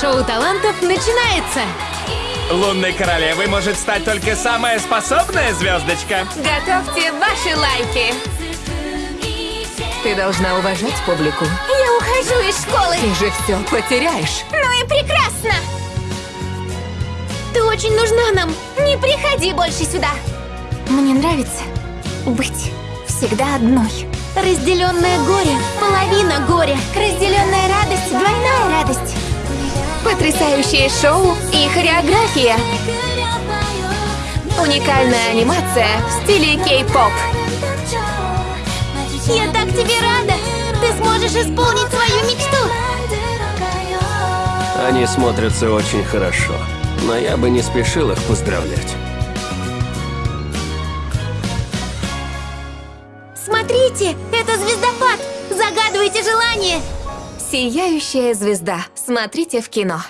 шоу талантов начинается! Лунной королевой может стать только самая способная звездочка. Готовьте ваши лайки! Ты должна уважать публику. Я ухожу из школы Ты же все потеряешь. Ну и прекрасно Ты очень нужна нам Не приходи больше сюда Мне нравится быть всегда одной Разделенное горе, половина горя радость Потрясающее шоу и хореография Уникальная анимация в стиле кей-поп Я так тебе рада! Ты сможешь исполнить свою мечту! Они смотрятся очень хорошо, но я бы не спешил их поздравлять. Смотрите, это звездопад! Загадывайте желание! Сияющая звезда. Смотрите в кино.